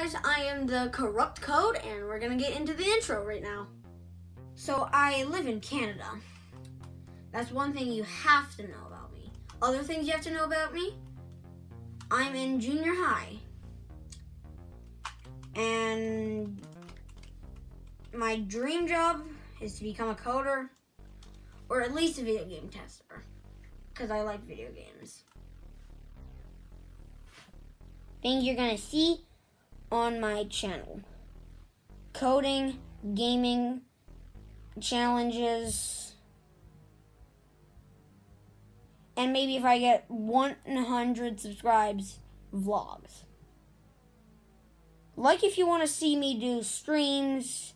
guys, I am the Corrupt Code, and we're gonna get into the intro right now. So, I live in Canada. That's one thing you have to know about me. Other things you have to know about me I'm in junior high. And my dream job is to become a coder, or at least a video game tester, because I like video games. Things you're gonna see on my channel coding, gaming, challenges, and maybe if I get 100 subscribes, vlogs. Like if you want to see me do streams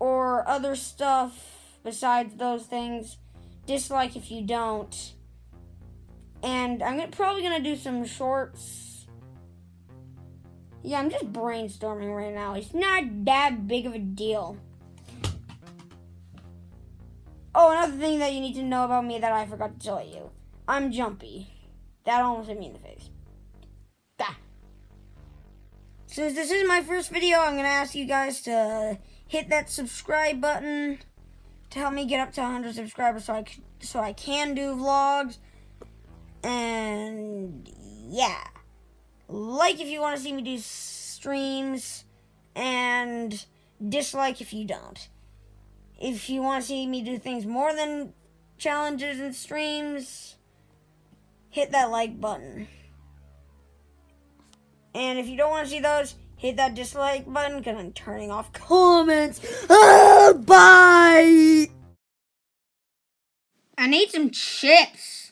or other stuff besides those things. Dislike if you don't. And I'm probably going to do some shorts yeah, I'm just brainstorming right now. It's not that big of a deal. Oh, another thing that you need to know about me that I forgot to tell you. I'm jumpy. That almost hit me in the face. Since this is my first video, I'm going to ask you guys to hit that subscribe button to help me get up to 100 subscribers so I, so I can do vlogs. And yeah like if you want to see me do streams, and dislike if you don't. If you want to see me do things more than challenges and streams, hit that like button. And if you don't want to see those, hit that dislike button because I'm turning off comments. Ah, bye! I need some chips.